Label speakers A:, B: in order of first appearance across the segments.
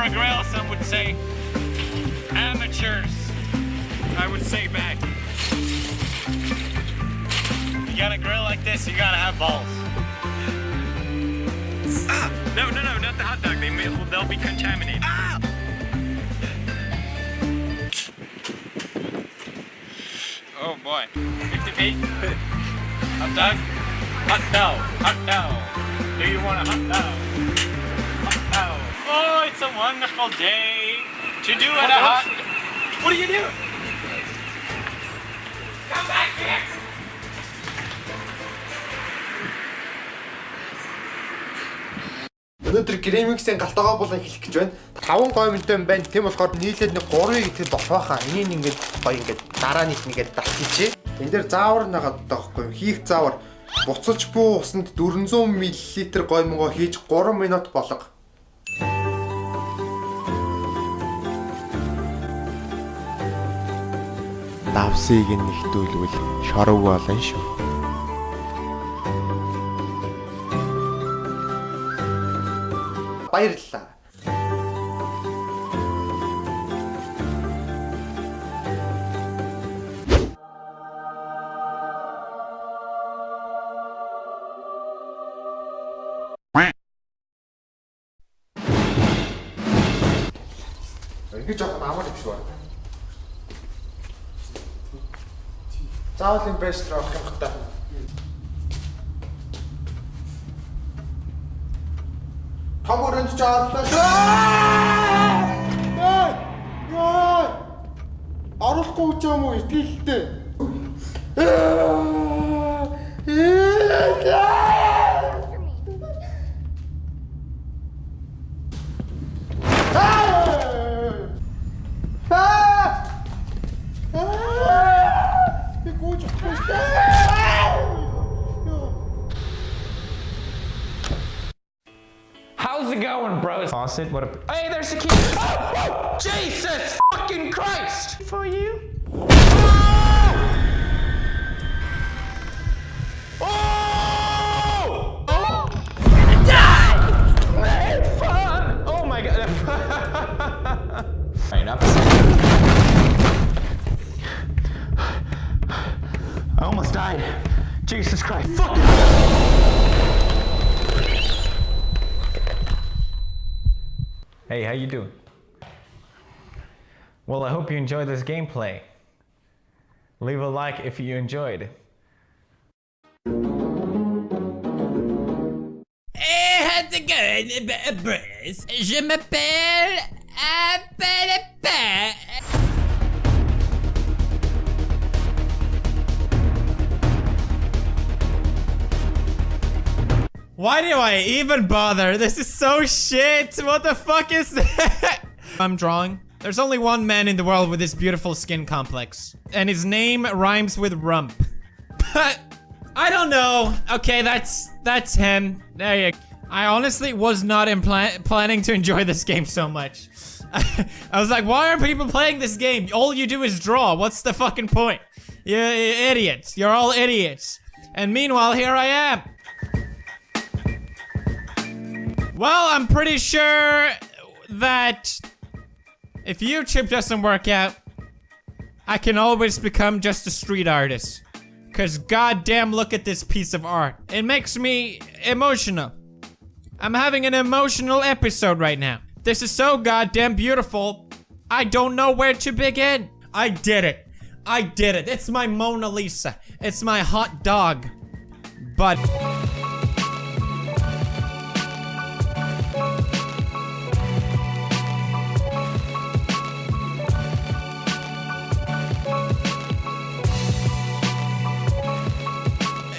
A: for a grill, some would say. Amateurs, I would say back. You got a grill like this, you gotta have balls. Ah! No, no, no, not the hot dog. They may, they'll be contaminated. Ah! Oh boy. 50 feet. hot dog? Hot dog. Hot dog. Do you want a hot dog? Oh, it's a wonderful day to do it a hot. What are you doing? Come back here.
B: Өнөөдөр Гремиксийн галтагаа болон хэлэх гэж байна. 5 гой мөнтэй юм байна. Тийм болохоор нийлээд нэг 3-ыг итгэл болох байхаа. Энийг ингээд гоё ингээд дараа нийт нэгээд давчихъя. Энд дээр заавар нагаад байгаа байхгүй? Хийх заавар. Буцаж буу усанд 400 мл гой мөнгө хийж 3 минут болго. Давсыг нэгтүүлвэл шорог болно шүү. Баярлалаа. Заавал юм бэст рүү авах юм хата. Том өрөнд ч орлоо шүү. Оруулахгүй ч юм уу итгэлтэй.
A: Faucet. What a. Hey, there's the key. Oh, oh, Jesus fucking Christ! For you. Hey, how you doing? Well, I hope you enjoyed this gameplay. Leave a like if you enjoyed.
C: Je m'appelle
A: Why do I even bother? This is so shit. What the fuck is that? I'm drawing. There's only one man in the world with this beautiful skin complex. And his name rhymes with rump. But I don't know. Okay, that's that's him. There you go. I honestly was not planning to enjoy this game so much. I was like, why are people playing this game? All you do is draw. What's the fucking point? You idiots. You're all idiots. And meanwhile, here I am. Well, I'm pretty sure that if YouTube doesn't work out, I can always become just a street artist. Cause goddamn look at this piece of art. It makes me emotional. I'm having an emotional episode right now. This is so goddamn beautiful. I don't know where to begin. I did it. I did it. It's my Mona Lisa. It's my hot dog. But...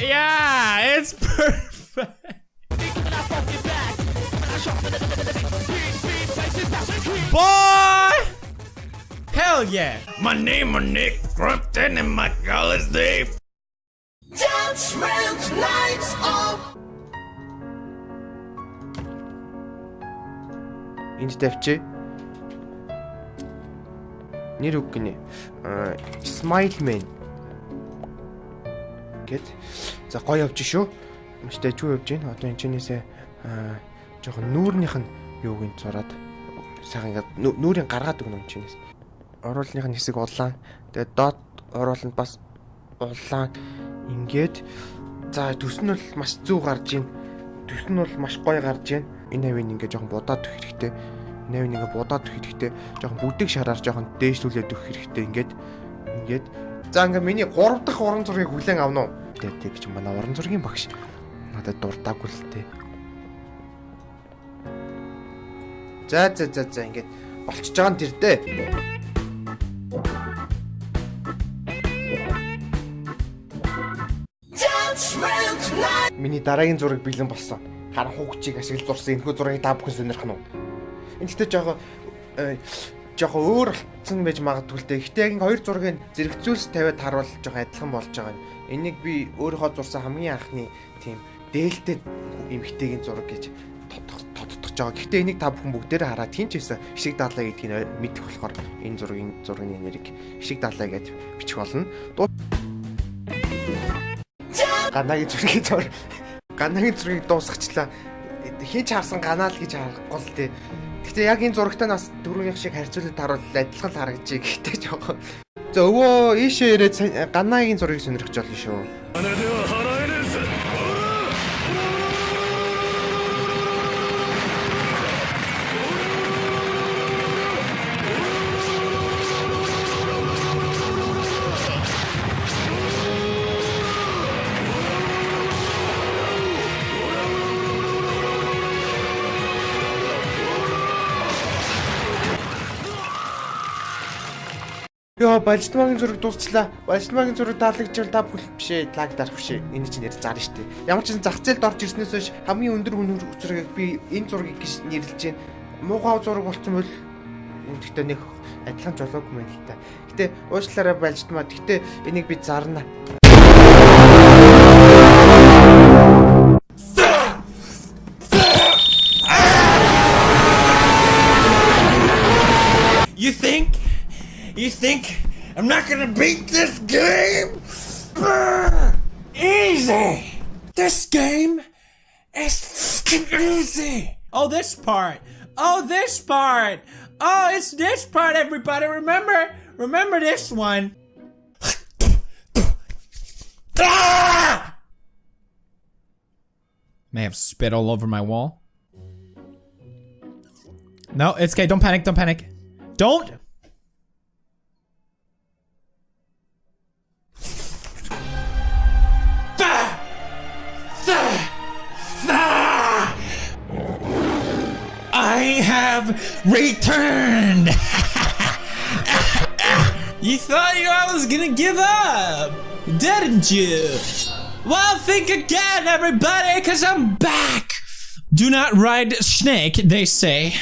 A: Yeah, it's perfect. Boy! Hell yeah! My name is Nick Crumpton and my girl is Dave. Judgment lights up.
B: Энд тавьчих. Нэр үг гинэ. Smile Man. Гэт. За гоё явж шүү. Маш дэжгүй явж байна. Одоо энэ чинээсээ жоохон нүүрнийх нь юуг нь зураад сайхан ингээд нүү- нүрийн гаргаад өгнө юм чинээс. Оруулных нь хэсэг улаан. Тэгээд доод орууланд бас улаан. Ингээд за төс нь бол маш зүү гарч ийн. Төс нь бол маш гоё гарч ийн. Энэ хавийн ингээд жоохон будаад өгөх хэрэгтэй. Энэ хавийн ингээд будаад өгөх хэрэгтэй. Жоохон бүдэг шараар жоохон дээшлүүлээд өгөх хэрэгтэй. Ингээд ингээд за ингээд миний 3 дахь уран зургийг хүлээн авна уу? Тэгээд тэг чи манай уран зургийн багш надад дуртаагүй л тээ. За за за за ингээд болчихж байгаа нь тэр дээ. Миний дараагийн зураг бэлэн болсон. Харан хугчийг ашиглаж зурсан энэхүү зургийг та бүхэн сонирх нь уу? Энэ гэхдээ жоохон жоохон өөр болцсон байж магадгүй л дээ. Гэхдээ яг энэ хоёр зургийг зэрэгцүүлс тавиад харуул жоохон адилхан болж байгаа юм. Энийг би өөрийнхөө зурсан хамгийн анхны тийм дээлтэй эмхтэйгийн зураг гэж тодтогч байгаа. Гэхдээ энийг та бүхэн бүгдээрээ хараад хин ч байсан хишиг даалаа гэдгийг мэдэх болохоор энэ зургийн зургийн нэрийг хишиг даалаа гэж бичих болно. Ганагийн зургийг зур. Ганагийн зургийг дуусгачлаа. Хин ч харсан ганаа л гэж харахгүй л дээ. Гэхдээ яг энэ зурагтай нас дөрөвнийх шиг харьцуулаад харуул адилхан л харагдчих. Гэхдээ жоохон За өвөө ийшээ ирээд ганагийн зургийг сонирхож болно шүү. Йоо, Балжтмагийн зураг дуусчлаа. Балжтмагийн зураг таалагдчихвал та бүл бишээ, лаг дарах бишээ. Энэ чинь нэр зарна штэ. Ямар ч зах зээлд орж ирснээс хойш хамгийн өндөр үнэр зургийг би энэ зургийг гэж нэрлэж байна. Муухай зураг болцсон бол гэхдээ нэг адилхан жолоогүй мэн л та. Гэтэ уучлаарай Балжтмаа. Гэтэ энийг би зарна.
C: You think I'm not gonna beat this game? Easy! This game is easy!
A: Oh, this part. Oh, this part. Oh, it's this part, everybody. Remember? Remember this one.
C: Ah!
A: May have spit all over my wall. No, it's okay. Don't panic. Don't panic. Don't.
C: Have returned!
A: You thought you I was gonna give up, didn't you? Well, think again, everybody, cause I'm back. Do not ride snake, they say.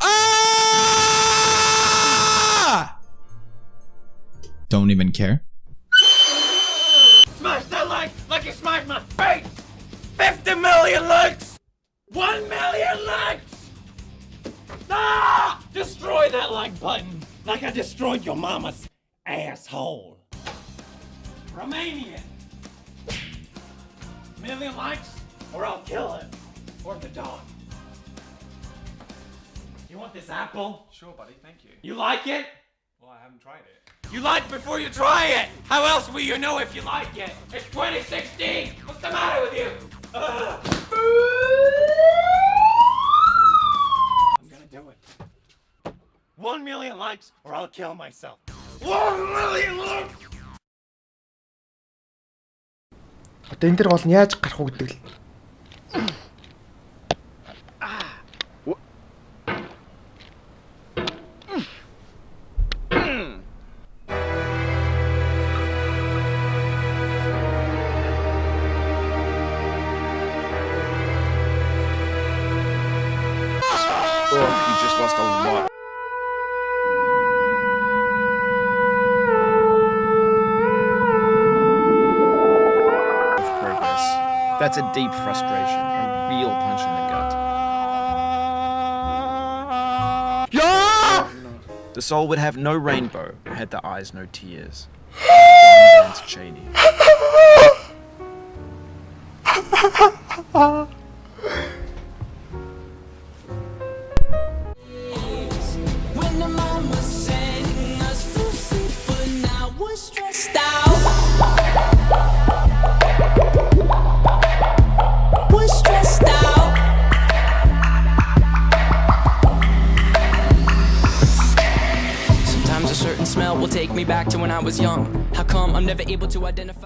A: Ah! Don't even care.
C: Smash that like like you smashed my face! 50 million likes! 1 million likes! Ah! Destroy that like button like I destroyed your mama's asshole. Romanian. Million likes or I'll kill him. Or the dog. You want this apple?
D: Sure, buddy, thank you.
C: You like it?
D: Well, I haven't tried it.
C: You like before you try it. How else will you know if you like it? It's 2016. What's the matter with you? Ugh. One million likes, or I'll kill myself. One million likes.
B: Одоо энэ дэр гол нь яаж гарах уу гэдэг л.
D: That's a deep frustration, a real punch in the gut. The soul would have no rainbow had the eyes no tears. John Vance Cheney.
E: I was young. How come I'm never able to identify?